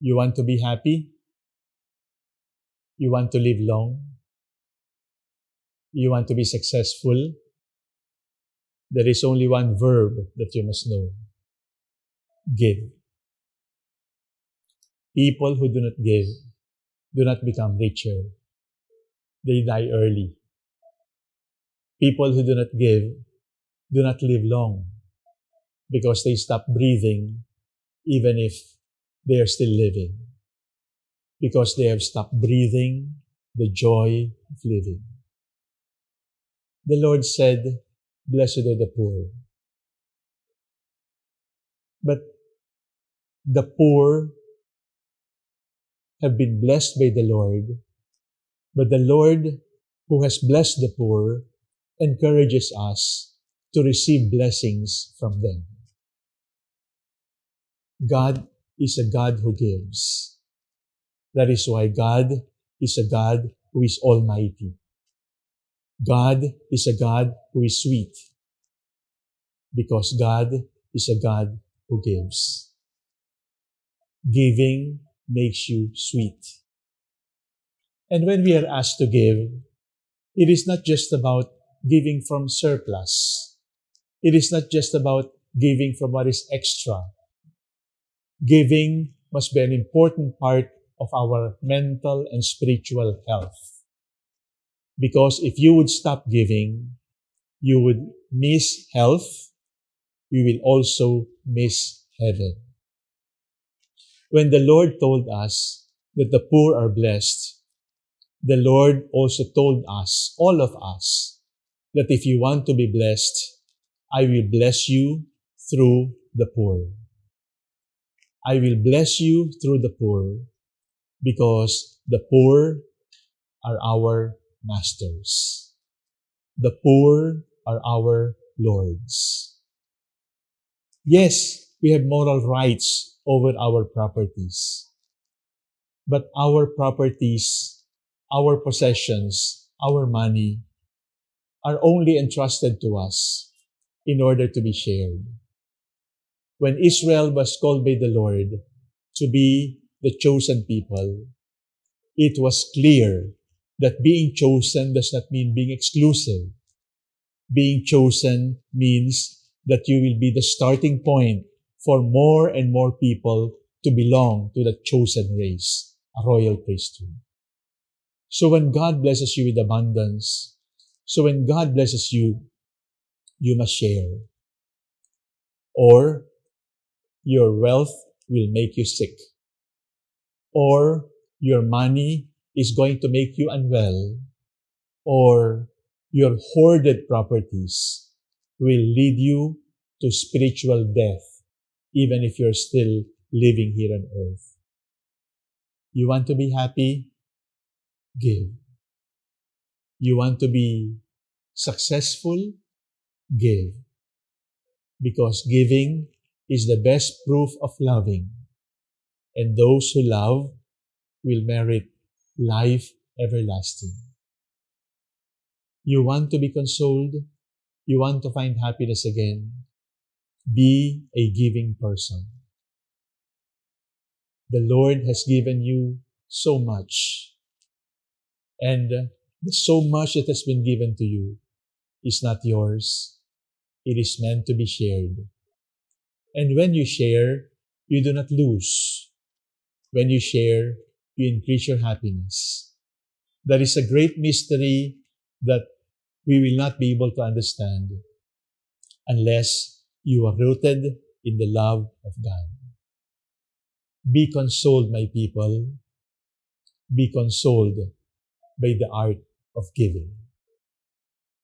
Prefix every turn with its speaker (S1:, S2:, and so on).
S1: You want to be happy? You want to live long? You want to be successful? There is only one verb that you must know. Give. People who do not give do not become richer. They die early. People who do not give do not live long because they stop breathing even if they are still living. Because they have stopped breathing the joy of living. The Lord said, Blessed are the poor. But the poor have been blessed by the Lord, but the Lord who has blessed the poor encourages us to receive blessings from them. God is a God who gives. That is why God is a God who is almighty. God is a God who is sweet. Because God is a God who gives. Giving makes you sweet. And when we are asked to give, it is not just about giving from surplus. It is not just about giving from what is extra. Giving must be an important part of our mental and spiritual health. Because if you would stop giving, you would miss health. You will also miss heaven. When the Lord told us that the poor are blessed, the Lord also told us, all of us, that if you want to be blessed, I will bless you through the poor. I will bless you through the poor because the poor are our masters. The poor are our lords. Yes, we have moral rights over our properties. But our properties, our possessions, our money are only entrusted to us in order to be shared. When Israel was called by the Lord to be the chosen people, it was clear that being chosen does not mean being exclusive. Being chosen means that you will be the starting point for more and more people to belong to the chosen race, a royal priesthood. So when God blesses you with abundance, so when God blesses you, you must share. Or your wealth will make you sick. Or your money is going to make you unwell. Or your hoarded properties will lead you to spiritual death even if you're still living here on earth. You want to be happy? Give. You want to be successful? Give. Because giving is the best proof of loving. And those who love will merit life everlasting. You want to be consoled? You want to find happiness again? Be a giving person. The Lord has given you so much. And so much that has been given to you is not yours. It is meant to be shared. And when you share, you do not lose. When you share, you increase your happiness. That is a great mystery that we will not be able to understand unless you are rooted in the love of God. Be consoled, my people. Be consoled by the art of giving.